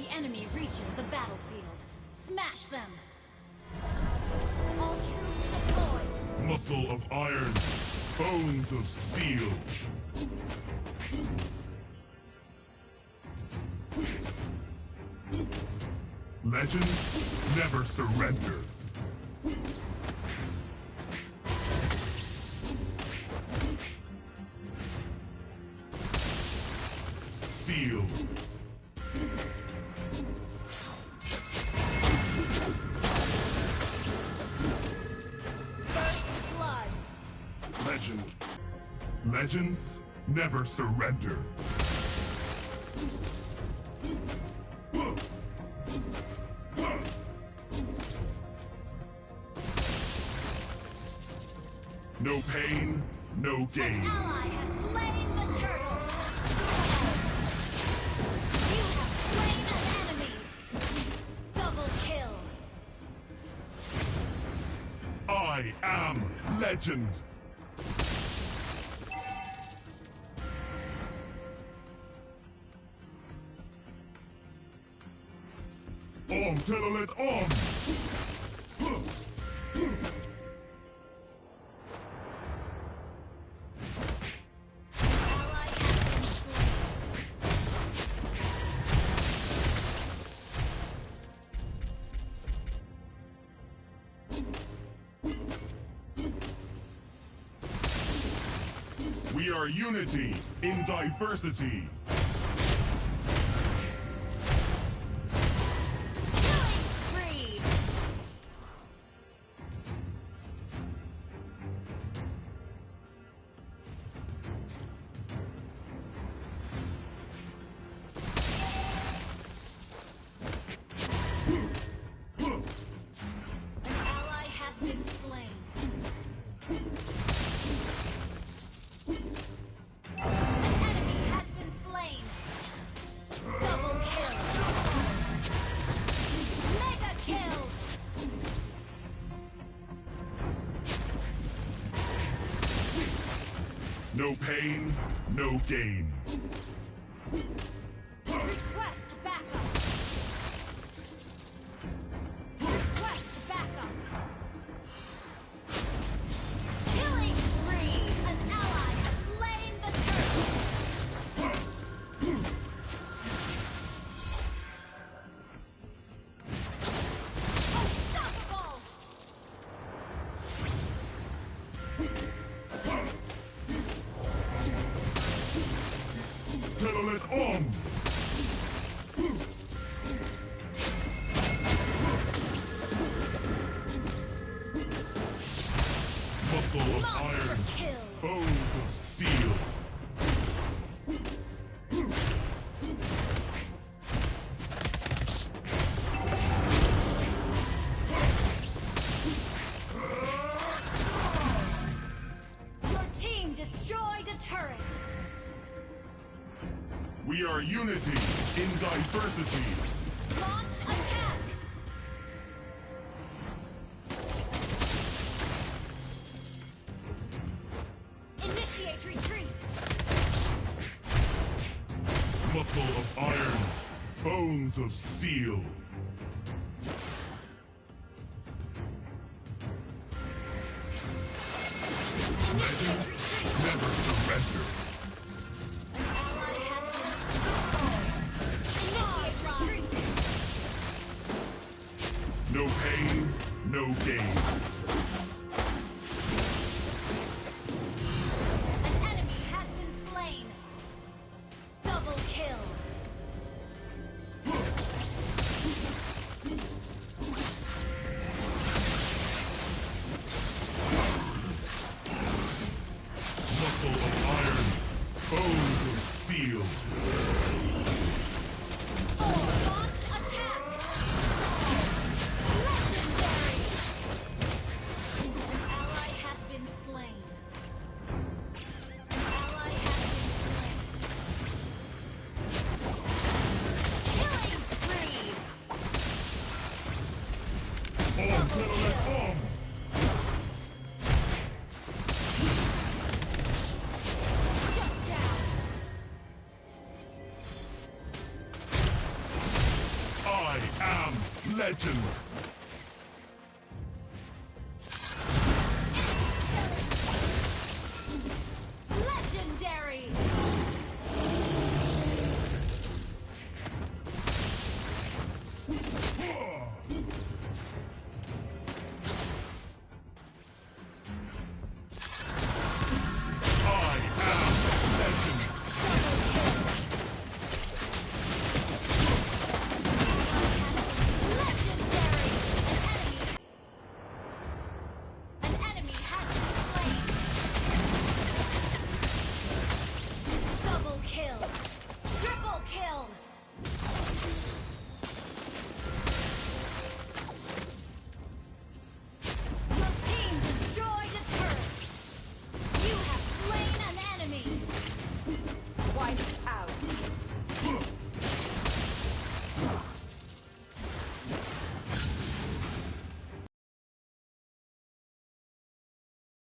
the enemy reaches the battlefield. Smash them! All troops deployed! Muscle of iron, bones of steel. Legends never surrender. Sealed. Legend. Legends never surrender. No pain, no An gain. ally has slain Has been slain. We are unity in diversity. No pain, no gain. Request Telolet Om! We are unity in diversity. Launch attack. Initiate retreat. Muscle of iron, bones of steel. No gain. legend.